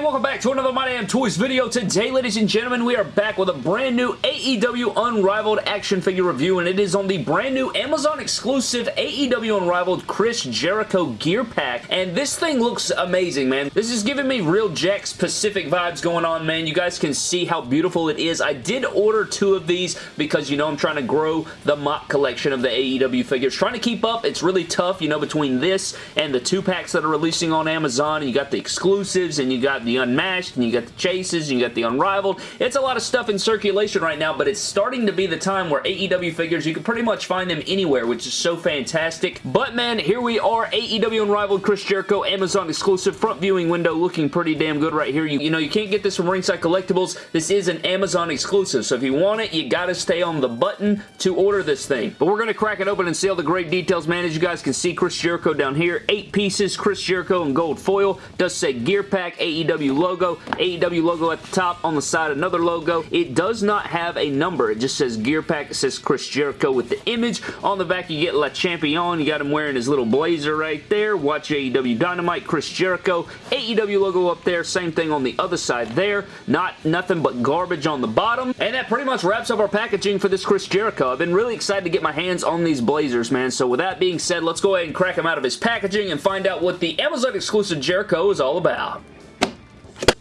everybody, welcome back to another My Damn Toys video. Today, ladies and gentlemen, we are back with a brand new AEW Unrivaled action figure review, and it is on the brand new Amazon exclusive AEW Unrivaled Chris Jericho gear pack, and this thing looks amazing, man. This is giving me real Jakks Pacific vibes going on, man. You guys can see how beautiful it is. I did order two of these because, you know, I'm trying to grow the MOC collection of the AEW figures. Trying to keep up, it's really tough, you know, between this and the two packs that are releasing on Amazon, and you got the exclusives, and you got the Unmatched, and you got the Chases, and you got the Unrivaled. It's a lot of stuff in circulation right now, but it's starting to be the time where AEW figures, you can pretty much find them anywhere, which is so fantastic. But man, here we are, AEW Unrivaled Chris Jericho Amazon exclusive front viewing window looking pretty damn good right here. You, you know, you can't get this from Ringside Collectibles. This is an Amazon exclusive, so if you want it, you gotta stay on the button to order this thing. But we're gonna crack it open and see all the great details, man. As you guys can see, Chris Jericho down here, eight pieces, Chris Jericho in gold foil. Does say Gear Pack, AEW logo, AEW logo at the top, on the side another logo. It does not have a number. It just says Gear Pack. It says Chris Jericho with the image. On the back you get Le Champion. You got him wearing his little blazer right there. Watch AEW Dynamite, Chris Jericho. AEW logo up there. Same thing on the other side there. Not nothing but garbage on the bottom. And that pretty much wraps up our packaging for this Chris Jericho. I've been really excited to get my hands on these blazers, man. So with that being said, let's go ahead and crack him out of his packaging and find out what the Amazon exclusive Jericho is all about.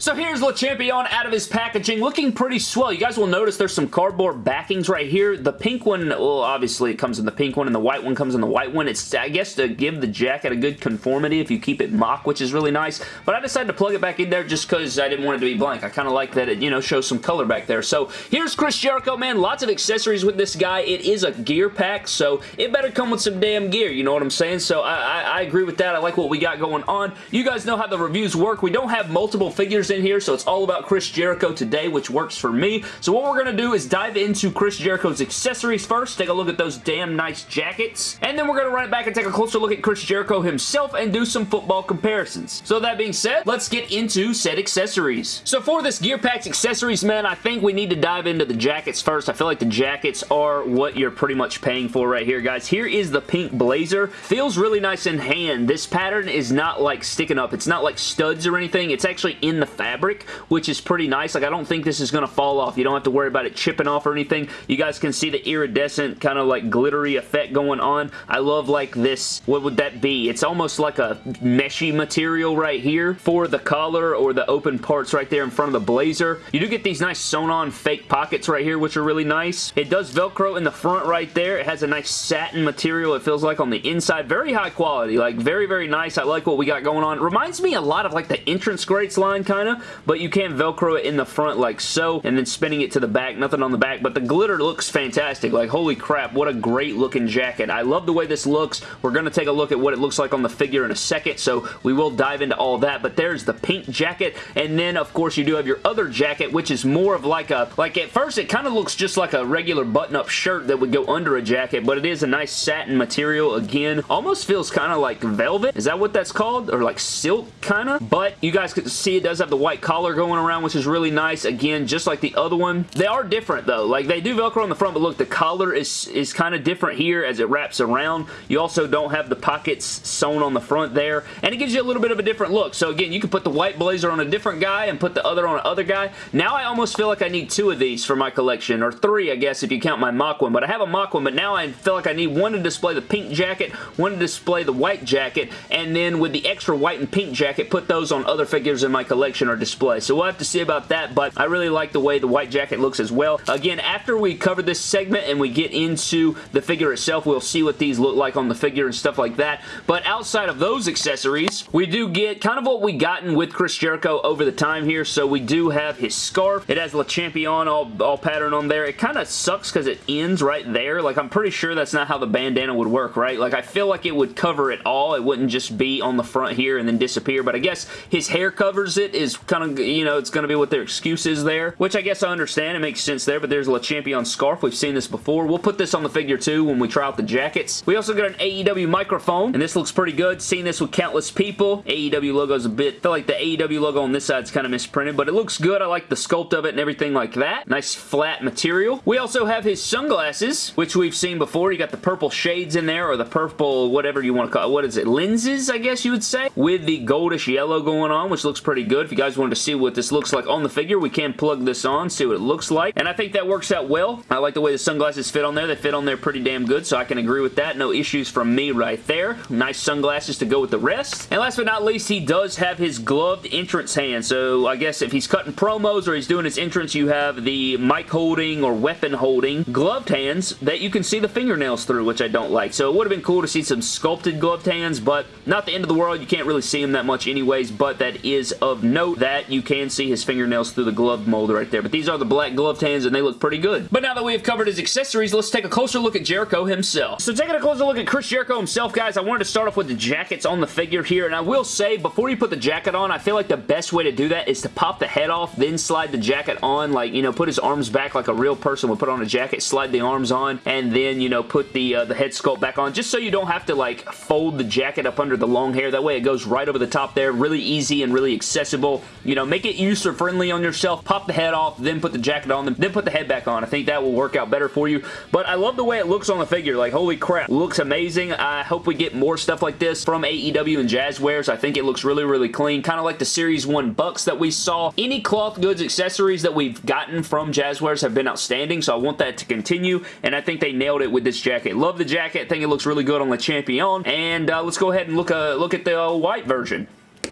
So here's Le Champion out of his packaging, looking pretty swell. You guys will notice there's some cardboard backings right here. The pink one, well, obviously it comes in the pink one, and the white one comes in the white one. It's, I guess, to give the jacket a good conformity if you keep it MOC, which is really nice. But I decided to plug it back in there just because I didn't want it to be blank. I kind of like that it, you know, shows some color back there. So here's Chris Jericho, man. Lots of accessories with this guy. It is a gear pack, so it better come with some damn gear. You know what I'm saying? So I, I, I agree with that. I like what we got going on. You guys know how the reviews work. We don't have multiple figures in here, so it's all about Chris Jericho today, which works for me. So what we're going to do is dive into Chris Jericho's accessories first, take a look at those damn nice jackets, and then we're going to run it back and take a closer look at Chris Jericho himself and do some football comparisons. So that being said, let's get into said accessories. So for this Gear Packs accessories, man, I think we need to dive into the jackets first. I feel like the jackets are what you're pretty much paying for right here, guys. Here is the pink blazer. Feels really nice in hand. This pattern is not like sticking up. It's not like studs or anything. It's actually in the fabric, which is pretty nice. Like, I don't think this is going to fall off. You don't have to worry about it chipping off or anything. You guys can see the iridescent kind of like glittery effect going on. I love like this, what would that be? It's almost like a meshy material right here for the collar or the open parts right there in front of the blazer. You do get these nice sewn-on fake pockets right here, which are really nice. It does Velcro in the front right there. It has a nice satin material, it feels like, on the inside. Very high quality. Like, very, very nice. I like what we got going on. Reminds me a lot of like the Entrance Greats line, kind of, but you can Velcro it in the front like so, and then spinning it to the back. Nothing on the back, but the glitter looks fantastic. Like, holy crap, what a great looking jacket. I love the way this looks. We're going to take a look at what it looks like on the figure in a second, so we will dive into all that, but there's the pink jacket, and then, of course, you do have your other jacket, which is more of like a, like at first, it kind of looks just like a regular button-up shirt that would go under a jacket, but it is a nice satin material, again. Almost feels kind of like velvet. Is that what that's called? Or like silk, kind of? But you guys can see it does have the white collar going around, which is really nice. Again, just like the other one. They are different, though. Like, they do Velcro on the front, but look, the collar is, is kind of different here as it wraps around. You also don't have the pockets sewn on the front there, and it gives you a little bit of a different look. So, again, you can put the white blazer on a different guy and put the other on another guy. Now, I almost feel like I need two of these for my collection, or three, I guess, if you count my MOC one. But I have a MOC one, but now I feel like I need one to display the pink jacket, one to display the white jacket, and then with the extra white and pink jacket, put those on other figures in my collection or display. So we'll have to see about that, but I really like the way the white jacket looks as well. Again, after we cover this segment and we get into the figure itself, we'll see what these look like on the figure and stuff like that. But outside of those accessories, we do get kind of what we gotten with Chris Jericho over the time here. So we do have his scarf. It has Le Champion all, all pattern on there. It kind of sucks because it ends right there. Like, I'm pretty sure that's not how the bandana would work, right? Like, I feel like it would cover it all. It wouldn't just be on the front here and then disappear. But I guess his hair covers it is kind of, you know, it's going to be what their excuse is there, which I guess I understand. It makes sense there, but there's Le Champion scarf. We've seen this before. We'll put this on the figure too when we try out the jackets. We also got an AEW microphone, and this looks pretty good. Seen this with countless people. AEW logo's a bit, I feel like the AEW logo on this side is kind of misprinted, but it looks good. I like the sculpt of it and everything like that. Nice flat material. We also have his sunglasses, which we've seen before. You got the purple shades in there, or the purple, whatever you want to call it. What is it? Lenses, I guess you would say, with the goldish yellow going on, which looks pretty good. If you guys wanted to see what this looks like on the figure, we can plug this on, see what it looks like. And I think that works out well. I like the way the sunglasses fit on there. They fit on there pretty damn good, so I can agree with that. No issues from me right there. Nice sunglasses to go with the rest. And last but not least, he does have his gloved entrance hand. So I guess if he's cutting promos or he's doing his entrance, you have the mic holding or weapon holding gloved hands that you can see the fingernails through, which I don't like. So it would have been cool to see some sculpted gloved hands, but not the end of the world. You can't really see them that much anyways, but that is of that you can see his fingernails through the glove mold right there. But these are the black gloved hands, and they look pretty good. But now that we have covered his accessories, let's take a closer look at Jericho himself. So taking a closer look at Chris Jericho himself, guys, I wanted to start off with the jackets on the figure here, and I will say, before you put the jacket on, I feel like the best way to do that is to pop the head off, then slide the jacket on, like, you know, put his arms back like a real person would put on a jacket, slide the arms on, and then, you know, put the, uh, the head sculpt back on, just so you don't have to, like, fold the jacket up under the long hair. That way it goes right over the top there. Really easy and really accessible. You know, make it user-friendly on yourself. Pop the head off, then put the jacket on, them, then put the head back on. I think that will work out better for you. But I love the way it looks on the figure. Like, holy crap. Looks amazing. I hope we get more stuff like this from AEW and Jazwares. I think it looks really, really clean. Kind of like the Series 1 Bucks that we saw. Any cloth goods accessories that we've gotten from Jazwares have been outstanding, so I want that to continue, and I think they nailed it with this jacket. Love the jacket. think it looks really good on the Champion, and uh, let's go ahead and look, uh, look at the uh, white version.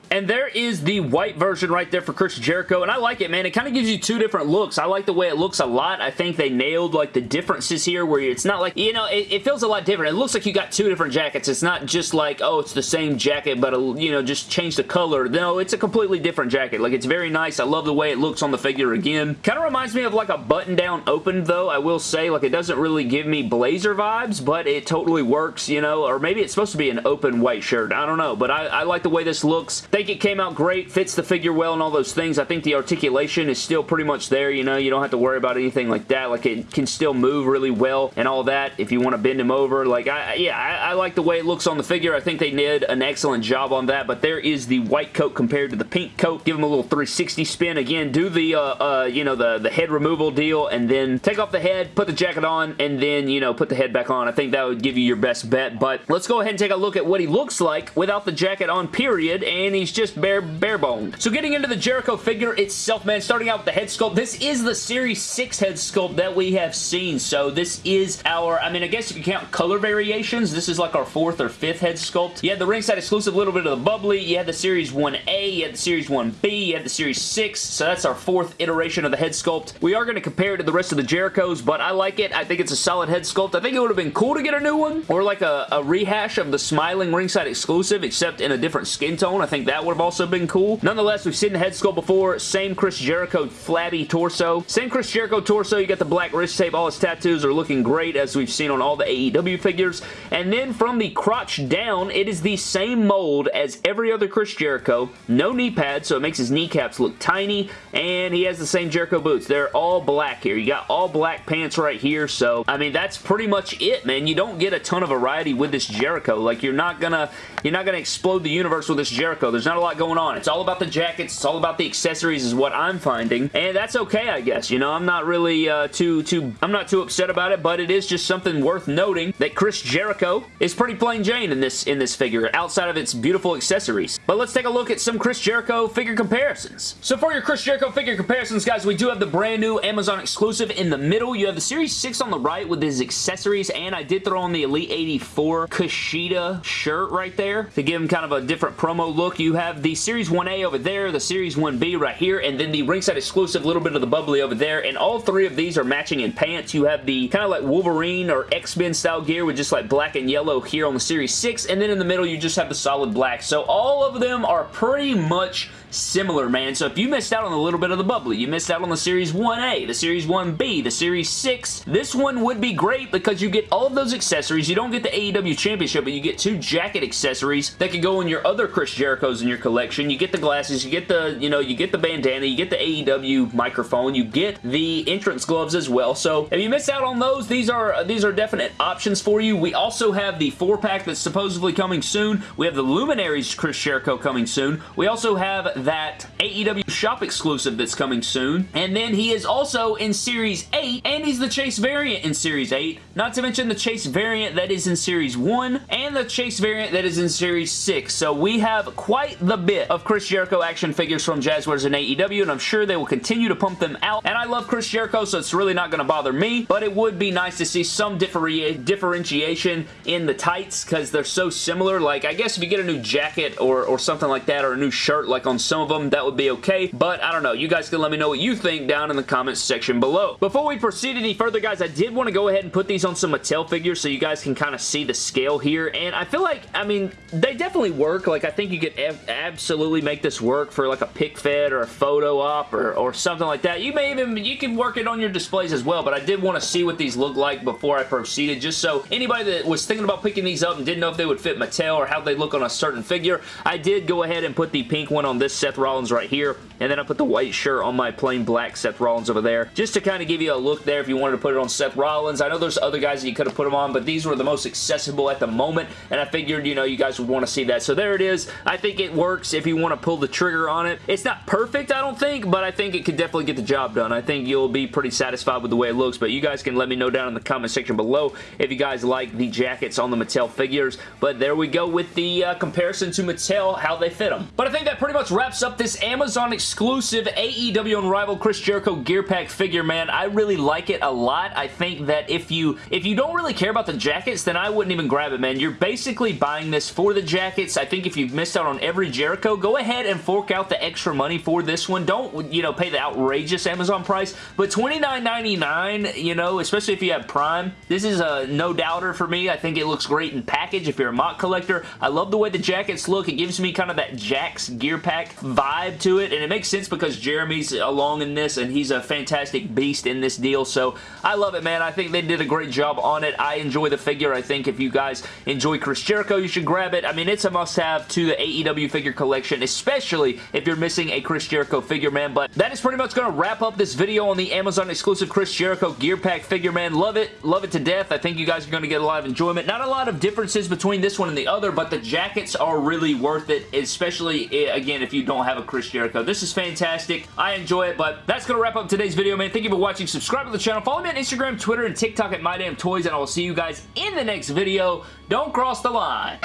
And there is the white version right there for Chris Jericho, and I like it, man. It kind of gives you two different looks. I like the way it looks a lot. I think they nailed, like, the differences here where it's not like, you know, it, it feels a lot different. It looks like you got two different jackets. It's not just like, oh, it's the same jacket, but, a, you know, just change the color. No, it's a completely different jacket. Like, it's very nice. I love the way it looks on the figure again. Kind of reminds me of, like, a button-down open, though, I will say. Like, it doesn't really give me blazer vibes, but it totally works, you know, or maybe it's supposed to be an open white shirt. I don't know, but I, I like the way this looks. Think it came out great, fits the figure well and all those things. I think the articulation is still pretty much there, you know, you don't have to worry about anything like that. Like, it can still move really well and all that if you want to bend him over. Like, I, yeah, I, I like the way it looks on the figure. I think they did an excellent job on that, but there is the white coat compared to the pink coat. Give him a little 360 spin. Again, do the, uh, uh, you know, the, the head removal deal and then take off the head, put the jacket on, and then, you know, put the head back on. I think that would give you your best bet, but let's go ahead and take a look at what he looks like without the jacket on, period, and he's just bare, bare boned. So getting into the Jericho figure itself, man, starting out with the head sculpt, this is the Series 6 head sculpt that we have seen. So this is our, I mean, I guess you can count color variations. This is like our fourth or fifth head sculpt. You had the ringside exclusive a little bit of the bubbly. You had the Series 1A. You had the Series 1B. You had the Series 6. So that's our fourth iteration of the head sculpt. We are going to compare it to the rest of the Jerichos, but I like it. I think it's a solid head sculpt. I think it would have been cool to get a new one or like a, a rehash of the smiling ringside exclusive except in a different skin tone. I think that would have also been cool. Nonetheless, we've seen the head sculpt before. Same Chris Jericho flabby torso. Same Chris Jericho torso. You got the black wrist tape. All his tattoos are looking great as we've seen on all the AEW figures. And then from the crotch down, it is the same mold as every other Chris Jericho. No knee pads, so it makes his kneecaps look tiny. And he has the same Jericho boots. They're all black here. You got all black pants right here. So, I mean, that's pretty much it, man. You don't get a ton of variety with this Jericho. Like, you're not gonna, you're not gonna explode the universe with this Jericho. There's not a lot going on. It's all about the jackets. It's all about the accessories is what I'm finding. And that's okay, I guess. You know, I'm not really uh, too, too, I'm not too upset about it, but it is just something worth noting that Chris Jericho is pretty plain Jane in this, in this figure, outside of its beautiful accessories. But let's take a look at some Chris Jericho figure comparisons. So for your Chris Jericho figure comparisons, guys, we do have the brand new Amazon exclusive in the middle. You have the Series 6 on the right with his accessories, and I did throw on the Elite 84 Kushida shirt right there to give him kind of a different promo look. You have the Series 1A over there, the Series 1B right here, and then the ringside exclusive little bit of the bubbly over there, and all three of these are matching in pants. You have the kind of like Wolverine or X-Men style gear with just like black and yellow here on the Series 6, and then in the middle you just have the solid black. So all of them are pretty much similar, man. So if you missed out on a little bit of the bubbly, you missed out on the Series 1A, the Series 1B, the Series 6, this one would be great because you get all of those accessories. You don't get the AEW Championship, but you get two jacket accessories that can go in your other Chris Jerichos in your collection. You get the glasses, you get the, you know, you get the bandana, you get the AEW microphone, you get the entrance gloves as well. So if you miss out on those, these are these are definite options for you. We also have the four pack that's supposedly coming soon. We have the Luminaries Chris Jericho coming soon. We also have that AEW shop exclusive that's coming soon. And then he is also in Series 8, and he's the Chase variant in Series 8. Not to mention the Chase variant that is in Series 1, and the Chase variant that is in Series 6. So we have quite the bit of Chris Jericho action figures from Jazwares and AEW, and I'm sure they will continue to pump them out. And I love Chris Jericho, so it's really not going to bother me, but it would be nice to see some differentiation in the tights because they're so similar. Like, I guess if you get a new jacket or, or something like that, or a new shirt like on some of them, that would be okay, but I don't know. You guys can let me know what you think down in the comments section below. Before we proceed any further, guys, I did want to go ahead and put these on some Mattel figures so you guys can kind of see the scale here, and I feel like, I mean, they definitely work. Like, I think you could absolutely make this work for like a pick fed or a photo op or, or something like that. You may even, you can work it on your displays as well, but I did want to see what these look like before I proceeded, just so anybody that was thinking about picking these up and didn't know if they would fit Mattel or how they look on a certain figure, I did go ahead and put the pink one on this Seth Rollins right here, and then I put the white shirt on my plain black Seth Rollins over there, just to kind of give you a look there if you wanted to put it on Seth Rollins. I know there's other guys that you could have put them on, but these were the most accessible at the moment, and I figured, you know, you guys would want to see that. So there it is. I think it works if you want to pull the trigger on it. It's not perfect, I don't think, but I think it could definitely get the job done. I think you'll be pretty satisfied with the way it looks, but you guys can let me know down in the comment section below if you guys like the jackets on the Mattel figures, but there we go with the uh, comparison to Mattel, how they fit them. But I think that pretty much wraps up this Amazon exclusive AEW Unrivaled Chris Jericho Gear Pack figure, man. I really like it a lot. I think that if you if you don't really care about the jackets, then I wouldn't even grab it, man. You're basically buying this for the jackets. I think if you've missed out on every Jericho, go ahead and fork out the extra money for this one. Don't, you know, pay the outrageous Amazon price, but $29.99, you know, especially if you have Prime, this is a no-doubter for me. I think it looks great in package if you're a MOC collector. I love the way the jackets look. It gives me kind of that Jakks Gear Pack vibe to it, and it makes sense because Jeremy's along in this, and he's a fantastic beast in this deal, so I love it, man. I think they did a great job on it. I enjoy the figure. I think if you guys enjoy Chris Jericho, you should grab it. I mean, it's a must-have to the AEW figure collection, especially if you're missing a Chris Jericho figure, man, but that is pretty much going to wrap up this video on the Amazon exclusive Chris Jericho Gear Pack figure, man. Love it. Love it to death. I think you guys are going to get a lot of enjoyment. Not a lot of differences between this one and the other, but the jackets are really worth it, especially, eh, again, if you don't have a Chris Jericho. This is fantastic. I enjoy it, but that's going to wrap up today's video, man. Thank you for watching. Subscribe to the channel. Follow me on Instagram, Twitter, and TikTok at MyDamnToys, and I will see you guys in the next video. Don't cross the line.